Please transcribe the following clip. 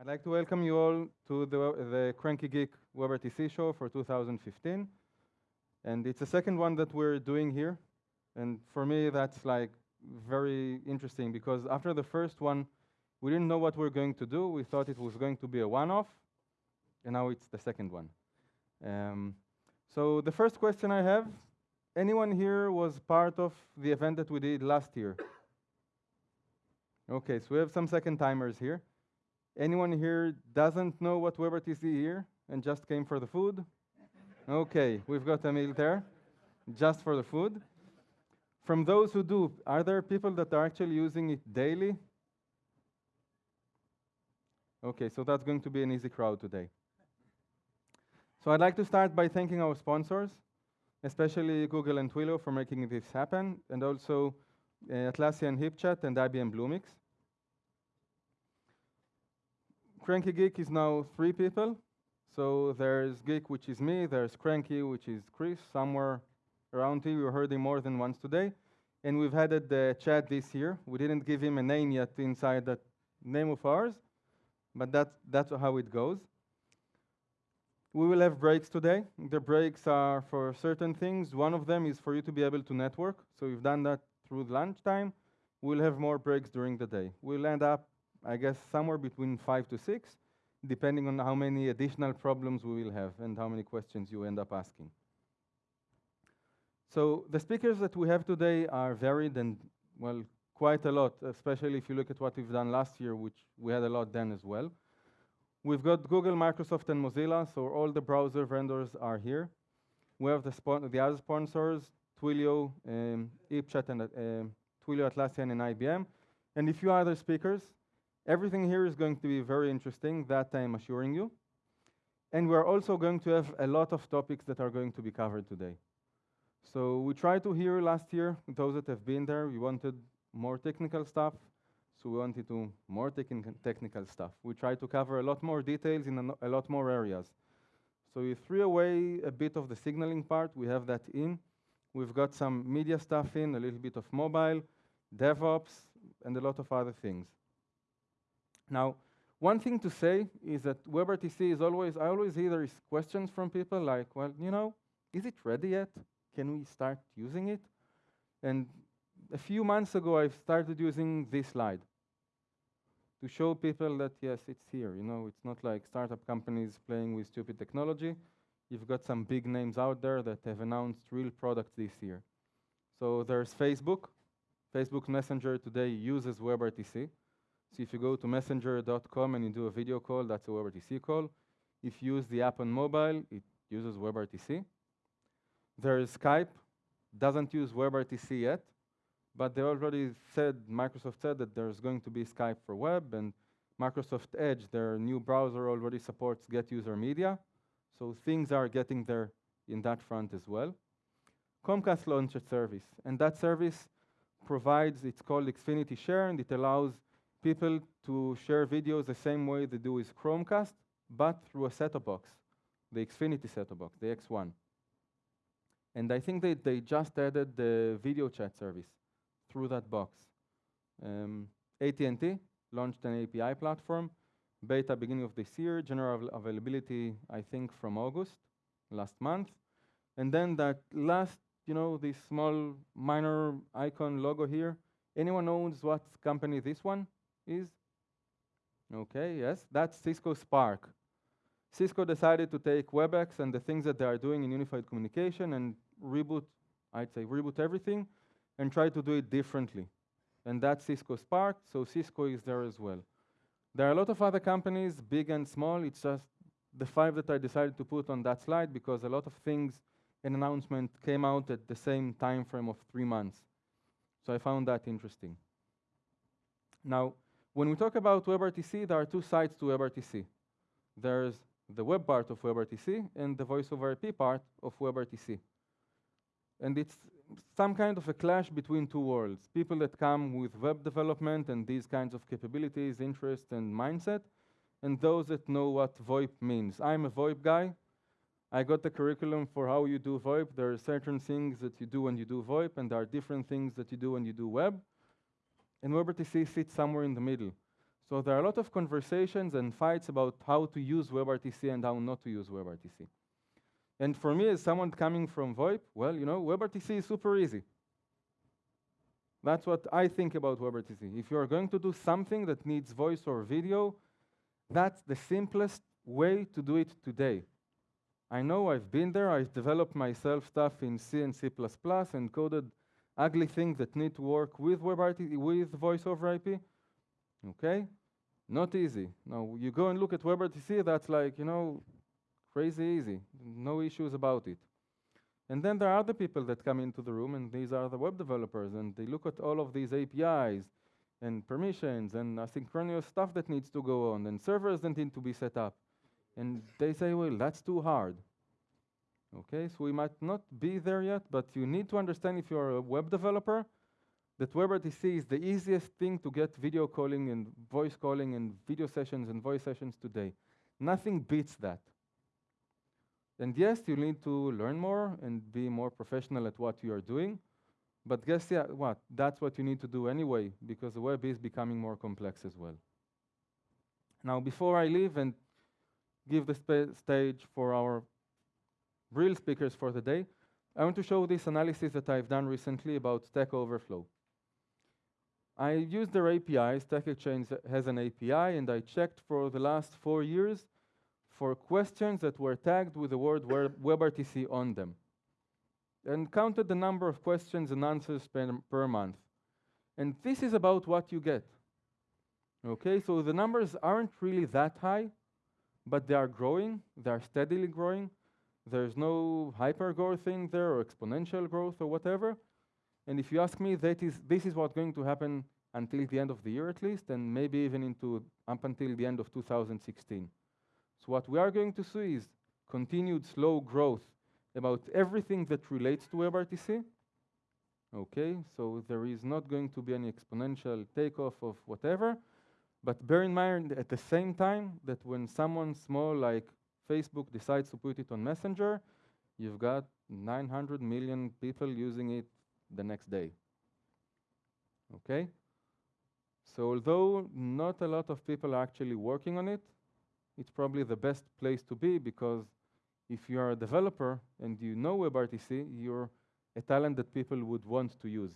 I'd like to welcome you all to the, the Kranky Geek WebRTC show for 2015. And it's the second one that we're doing here. And for me, that's like very interesting because after the first one, we didn't know what we are going to do. We thought it was going to be a one-off, and now it's the second one. Um, so the first question I have, anyone here was part of the event that we did last year? Okay, so we have some second timers here. Anyone here doesn't know what WebRTC is here and just came for the food? Okay, we've got a meal there, just for the food. From those who do, are there people that are actually using it daily? Okay, so that's going to be an easy crowd today. So I'd like to start by thanking our sponsors, especially Google and Twilio for making this happen, and also uh, Atlassian HipChat and IBM Bluemix. Kranky Geek is now three people. So there's Geek, which is me, there's Kranky, which is Chris, somewhere around here. You heard him more than once today. And we've added the Chad this year. We didn't give him a name yet inside that name of ours, but that's, that's how it goes. We will have breaks today. The breaks are for certain things. One of them is for you to be able to network. So we've done that through lunchtime. We'll have more breaks during the day. We'll end up, I guess, somewhere between five to six, depending on how many additional problems we will have and how many questions you end up asking. So the speakers that we have today are varied and, well, quite a lot, especially if you look at what we've done last year, which we had a lot then as well. We've got Google, Microsoft, and Mozilla, so all the browser vendors are here. We have the, the other sponsors, Twilio, um, HipChat, and uh, Twilio, Atlassian, and IBM, and a few other speakers. Everything here is going to be very interesting, that I'm assuring you. And we're also going to have a lot of topics that are going to be covered today. So we tried to hear last year, those that have been there, we wanted more technical stuff, so we wanted to more technical stuff. We tried to cover a lot more details in a, a lot more areas. So we threw away a bit of the signaling part, we have that in. We've got some media stuff in, a little bit of mobile, DevOps, and a lot of other things. Now, one thing to say is that WebRTC is always, I always hear there is questions from people like, well, you know, is it ready yet? Can we start using it? And a few months ago, I started using this slide to show people that, yes, it's here. You know, it's not like startup companies playing with stupid technology. You've got some big names out there that have announced real products this year. So there's Facebook. Facebook Messenger today uses WebRTC. So if you go to messenger.com and you do a video call, that's a WebRTC call. If you use the app on mobile, it uses WebRTC. There is Skype, doesn't use WebRTC yet, but they already said, Microsoft said that there's going to be Skype for web, and Microsoft Edge, their new browser, already supports Get User Media. So things are getting there in that front as well. Comcast launched a service, and that service provides, it's called Xfinity Share, and it allows people to share videos the same way they do with Chromecast, but through a set-top box, the Xfinity set-top box, the X1. And I think they, they just added the video chat service through that box. Um, AT&T launched an API platform, beta beginning of this year, general availability, I think, from August, last month. And then that last, you know, this small minor icon logo here, anyone knows what company this one is? Okay, yes, that's Cisco Spark. Cisco decided to take WebEx and the things that they are doing in unified communication and reboot, I'd say reboot everything and try to do it differently. And that's Cisco Spark, so Cisco is there as well. There are a lot of other companies, big and small. It's just the five that I decided to put on that slide because a lot of things an announcement came out at the same time frame of three months. So I found that interesting. Now, when we talk about WebRTC, there are two sides to WebRTC. There's the web part of WebRTC and the voice over IP part of WebRTC. And it's some kind of a clash between two worlds. People that come with web development and these kinds of capabilities, interest, and mindset, and those that know what VoIP means. I'm a VoIP guy. I got the curriculum for how you do VoIP. There are certain things that you do when you do VoIP, and there are different things that you do when you do web. And WebRTC sits somewhere in the middle. So there are a lot of conversations and fights about how to use WebRTC and how not to use WebRTC. And for me, as someone coming from VoIP, well, you know, WebRTC is super easy. That's what I think about WebRTC. If you are going to do something that needs voice or video, that's the simplest way to do it today. I know I've been there. I've developed myself stuff in C and C++ and coded ugly things that need to work with web WebRTC, with voice over IP. Okay? Not easy. Now, you go and look at WebRTC, that's like, you know, crazy easy. No issues about it. And then there are other people that come into the room, and these are the web developers, and they look at all of these APIs and permissions and asynchronous stuff that needs to go on, and servers that need to be set up. And they say, well, that's too hard. Okay, so we might not be there yet, but you need to understand if you're a web developer, that WebRTC is the easiest thing to get video calling and voice calling and video sessions and voice sessions today. Nothing beats that. And yes, you need to learn more and be more professional at what you are doing. But guess yeah, what? That's what you need to do anyway, because the web is becoming more complex as well. Now, before I leave and give the stage for our real speakers for the day, I want to show this analysis that I've done recently about Stack Overflow. I used their API, Stack Exchange has an API, and I checked for the last four years for questions that were tagged with the word WebRTC on them, and counted the number of questions and answers per, per month. And this is about what you get. Okay, so the numbers aren't really that high, but they are growing, they are steadily growing. There's no hyper growth thing there or exponential growth or whatever. And if you ask me, that is, this is what's going to happen until the end of the year at least, and maybe even into up until the end of 2016. So what we are going to see is continued slow growth about everything that relates to WebRTC. Okay, so there is not going to be any exponential takeoff of whatever, but bear in mind at the same time that when someone small like Facebook decides to put it on Messenger, you've got 900 million people using it the next day. Okay? So although not a lot of people are actually working on it, it's probably the best place to be because if you are a developer and you know WebRTC, you're a talent that people would want to use.